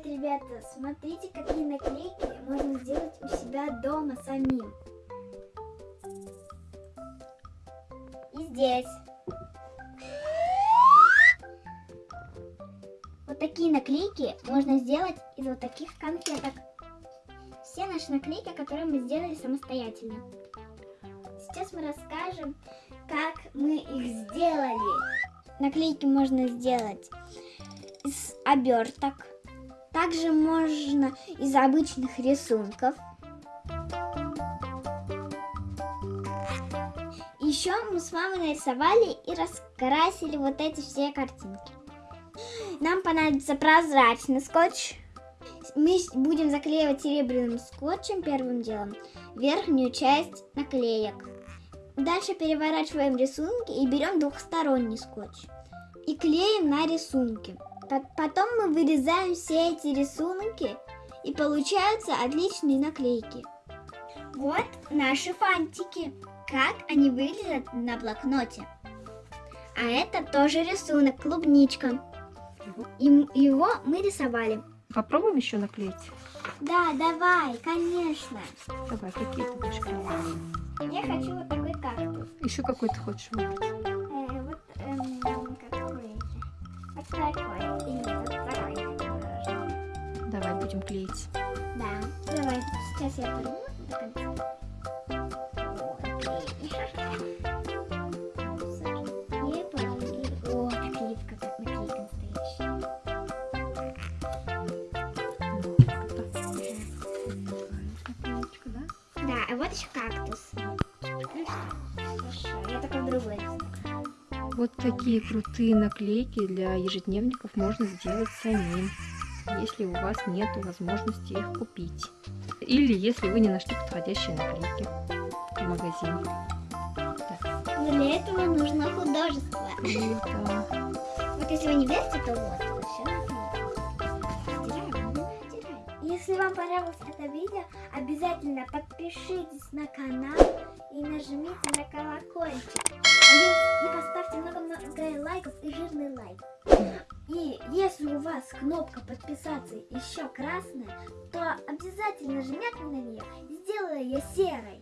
привет, ребята! Смотрите, какие наклейки можно сделать у себя дома самим. И здесь. Вот такие наклейки можно сделать из вот таких конфеток. Все наши наклейки, которые мы сделали самостоятельно. Сейчас мы расскажем, как мы их сделали. Наклейки можно сделать из оберток. Также можно из обычных рисунков. Еще мы с мамой нарисовали и раскрасили вот эти все картинки. Нам понадобится прозрачный скотч. Мы будем заклеивать серебряным скотчем первым делом верхнюю часть наклеек. Дальше переворачиваем рисунки и берем двухсторонний скотч. И клеим на рисунки. Потом мы вырезаем все эти рисунки и получаются отличные наклейки. Вот наши фантики. Как они выглядят на блокноте. А это тоже рисунок, клубничка. И его мы рисовали. Попробуем еще наклеить? Да, давай, конечно. Давай, какие ты будешь клеить? Я хочу вот такой кактус. Еще какой ты хочешь выбрать? Будем клеить. Да, давай, сейчас я порву до конца. А вот еще кактус. Хорошо, я такой другой. Вот такие крутые наклейки для ежедневников можно сделать самим, если у вас нет возможности их купить. Или если вы не нашли подходящие наклейки в магазине. Но для этого нужно художество. Вот если вы не верите, то вот. Если вам понравилось это видео, обязательно подпишитесь на канал и нажмите на колокольчик. Если у вас кнопка подписаться еще красная, то обязательно жмите на нее и сделаю ее серой.